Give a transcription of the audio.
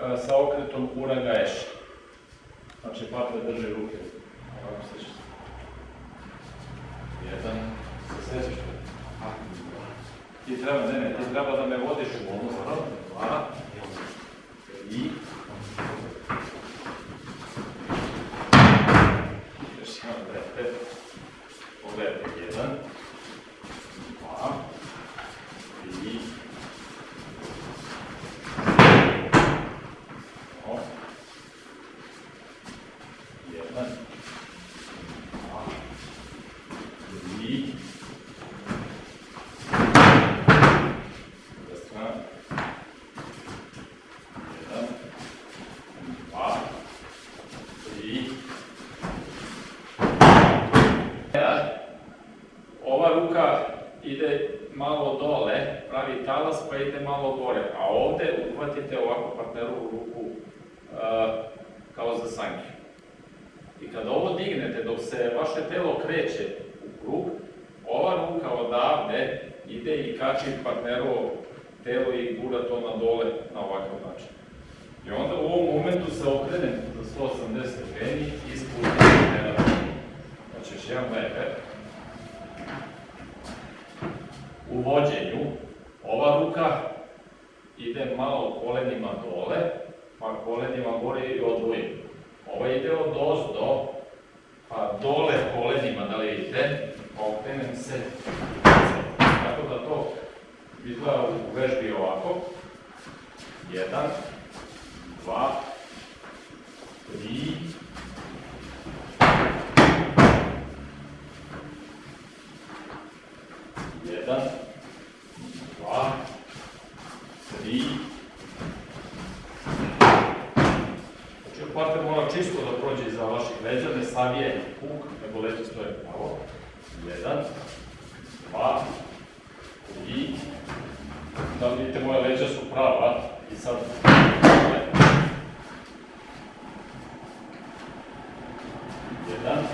e, sa okretom uraga eš. Znači, partner drži ruke. Ovako se će. Jedan, se sećaš to? Ti treba, ne, ne, ti treba da me vodiš u ovu stranu. Dva, tri, još jedan, gledajte. Pogledajte, jedan, dva, tri, o, jedan, dva, tri, ova ruka ide malo dole, pravi talas, pa ide malo gore, a ovde uhvatite ovako partnerovu ruku uh, kao za sanke. I kada ovo dignete, dok se vaše telo kreće u krug, ova ruka odavde ide i kači partnerovo telo i gura to na dole na ovakav način. I onda u ovom momentu se okrenem za 180 stepeni i spustim partnera. Znači još jedan leper. U vođenju ova ruka ide malo kolenima dole, pa kolenima gore i odvojim. Ova ide od ozdo, pa dole kolenima, da li vidite, pa okrenem se. Tako da to izgleda u vežbi ovako. Jedan, dva, tri, jedan, dva, tri. Znači, partner mora čisto da prođe iza vaših leđa, ne savije puk, nego leđa stoje pravo. Jedan, dva, tri. Da vidite, moja leđa su prava i sad... Jedan,